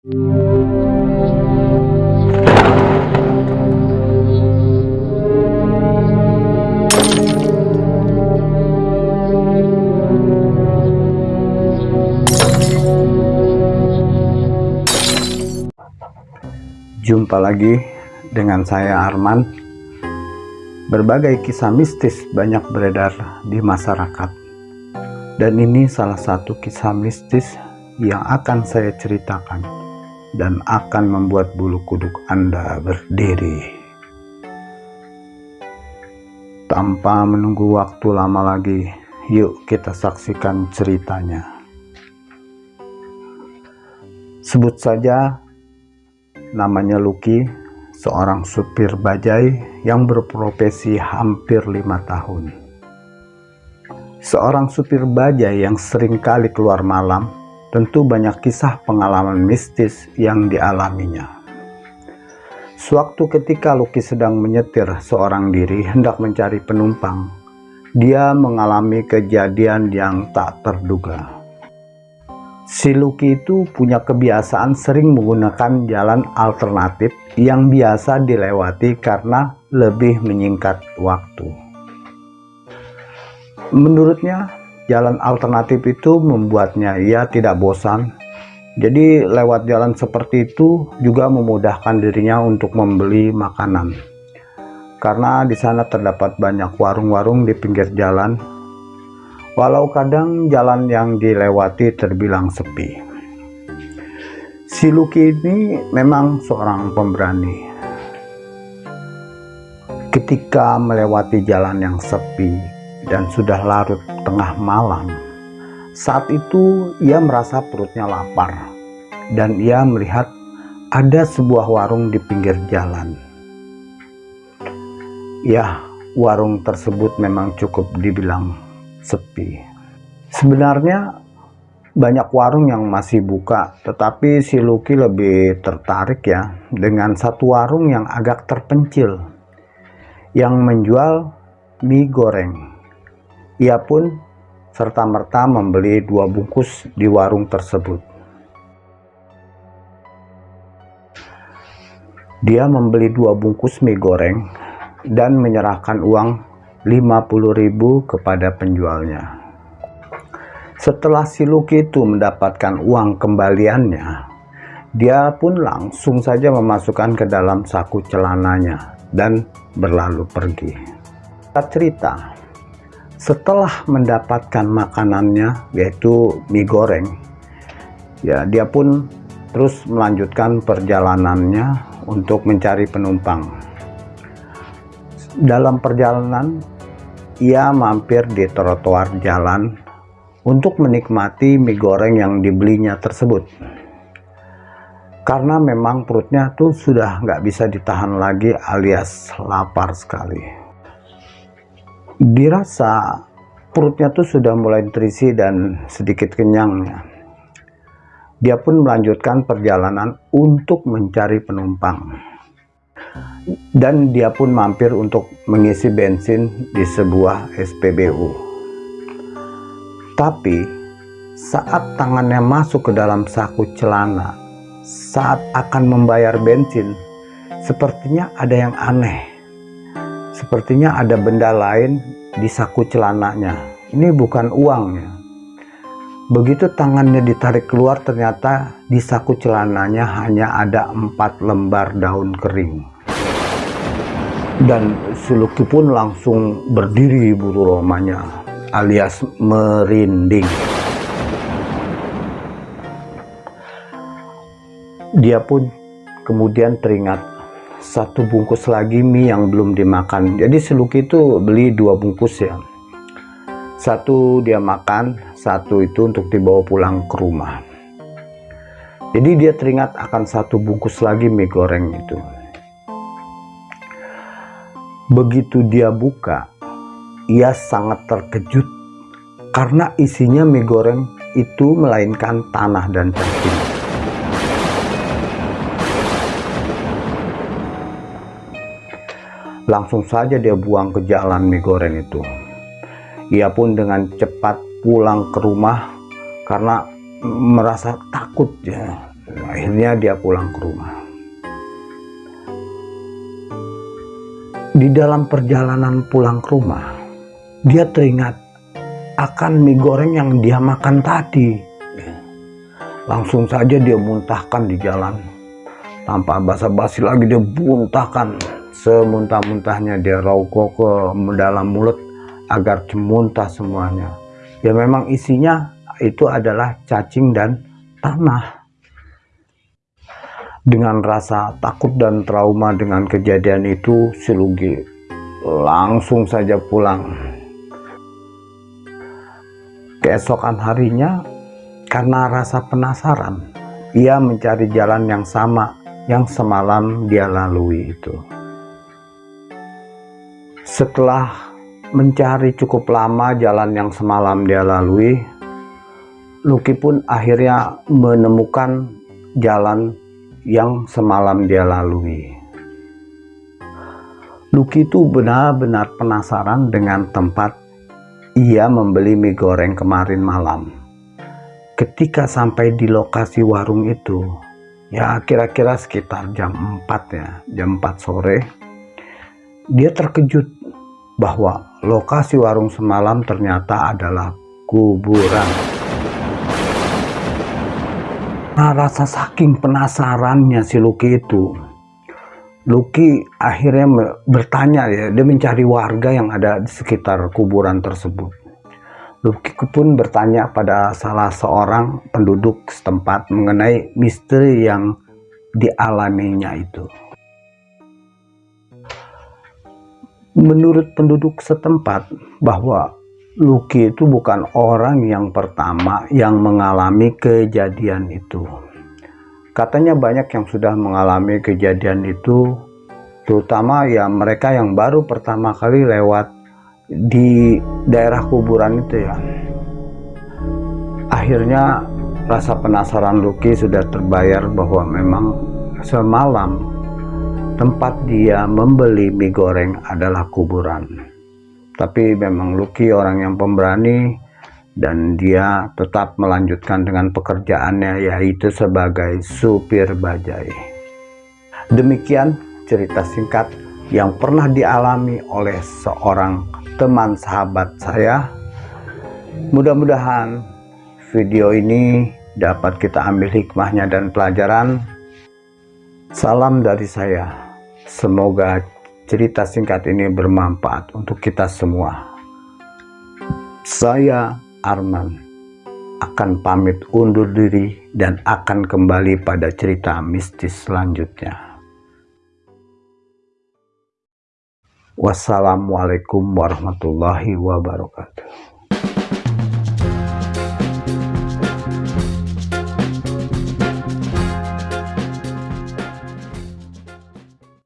Jumpa lagi dengan saya Arman. Berbagai kisah mistis banyak beredar di masyarakat. Dan ini salah satu kisah mistis yang akan saya ceritakan dan akan membuat bulu kuduk Anda berdiri. Tanpa menunggu waktu lama lagi, yuk kita saksikan ceritanya. Sebut saja namanya Lucky, seorang supir bajai yang berprofesi hampir lima tahun. Seorang supir bajai yang sering kali keluar malam, tentu banyak kisah pengalaman mistis yang dialaminya. Sewaktu ketika Lucky sedang menyetir seorang diri hendak mencari penumpang, dia mengalami kejadian yang tak terduga. Si Lucky itu punya kebiasaan sering menggunakan jalan alternatif yang biasa dilewati karena lebih menyingkat waktu. Menurutnya, jalan alternatif itu membuatnya ia tidak bosan. Jadi lewat jalan seperti itu juga memudahkan dirinya untuk membeli makanan. Karena di sana terdapat banyak warung-warung di pinggir jalan walau kadang jalan yang dilewati terbilang sepi. Si Lucky ini memang seorang pemberani. Ketika melewati jalan yang sepi dan sudah larut tengah malam, saat itu ia merasa perutnya lapar dan ia melihat ada sebuah warung di pinggir jalan. Ya, warung tersebut memang cukup dibilang sepi. Sebenarnya banyak warung yang masih buka, tetapi si Lucky lebih tertarik ya dengan satu warung yang agak terpencil yang menjual mie goreng. Ia pun serta-merta membeli dua bungkus di warung tersebut. Dia membeli dua bungkus mie goreng dan menyerahkan uang 50.000 kepada penjualnya. Setelah si Lucky itu mendapatkan uang kembaliannya, dia pun langsung saja memasukkan ke dalam saku celananya dan berlalu pergi. Kita cerita, setelah mendapatkan makanannya yaitu mie goreng, ya dia pun terus melanjutkan perjalanannya untuk mencari penumpang. Dalam perjalanan, ia mampir di trotoar jalan untuk menikmati mie goreng yang dibelinya tersebut. Karena memang perutnya tuh sudah nggak bisa ditahan lagi alias lapar sekali. Dirasa perutnya tuh sudah mulai terisi dan sedikit kenyangnya. Dia pun melanjutkan perjalanan untuk mencari penumpang dan dia pun mampir untuk mengisi bensin di sebuah SPBU. Tapi saat tangannya masuk ke dalam saku celana, saat akan membayar bensin, sepertinya ada yang aneh. Sepertinya ada benda lain di saku celananya. Ini bukan uangnya. Begitu tangannya ditarik keluar ternyata di saku celananya hanya ada empat lembar daun kering dan Suluki pun langsung berdiri buru romanya alias merinding dia pun kemudian teringat satu bungkus lagi mie yang belum dimakan. Jadi Suluki itu beli dua bungkus ya. Satu dia makan satu itu untuk dibawa pulang ke rumah. Jadi dia teringat akan satu bungkus lagi mie goreng itu. Begitu dia buka, ia sangat terkejut. Karena isinya mie goreng itu melainkan tanah dan cacing. Langsung saja dia buang ke jalan mie goreng itu. Ia pun dengan cepat pulang ke rumah karena merasa takut ya. Akhirnya dia pulang ke rumah. Di dalam perjalanan pulang ke rumah dia teringat akan mie goreng yang dia makan tadi. Langsung saja dia muntahkan di jalan. Tanpa basa-basi lagi dia muntahkan semuntah-muntahnya dia rokok ke dalam mulut agar muntah semuanya ya memang isinya itu adalah cacing dan tanah dengan rasa takut dan trauma dengan kejadian itu, si Lugi langsung saja pulang. Keesokan harinya, karena rasa penasaran, ia mencari jalan yang sama yang semalam dia lalui itu. Setelah mencari cukup lama jalan yang semalam dia lalui, Luki pun akhirnya menemukan jalan yang semalam dia lalui. Luki itu benar-benar penasaran dengan tempat ia membeli mie goreng kemarin malam. Ketika sampai di lokasi warung itu, ya kira-kira sekitar jam 4 ya, jam 4 sore, dia terkejut bahwa lokasi warung semalam ternyata adalah kuburan. Nah, rasa saking penasarannya si Lucky itu, Lucky akhirnya bertanya ya, dia mencari warga yang ada di sekitar kuburan tersebut. Lucky pun bertanya pada salah seorang penduduk setempat mengenai misteri yang dialaminya itu. Menurut penduduk setempat bahwa Lucky itu bukan orang yang pertama yang mengalami kejadian itu. Katanya banyak yang sudah mengalami kejadian itu, terutama ya mereka yang baru pertama kali lewat di daerah kuburan itu ya. Akhirnya rasa penasaran Lucky sudah terbayar bahwa memang semalam tempat dia membeli mie goreng adalah kuburan. Tapi memang Lucky orang yang pemberani dan dia tetap melanjutkan dengan pekerjaannya yaitu sebagai supir bajai. Demikian cerita singkat yang pernah dialami oleh seorang teman sahabat saya. Mudah-mudahan video ini dapat kita ambil hikmahnya dan pelajaran. Salam dari saya semoga cerita singkat ini bermanfaat untuk kita semua. Saya Arman akan pamit undur diri dan akan kembali pada cerita mistis selanjutnya. Wassalamualaikum warahmatullahi wabarakatuh.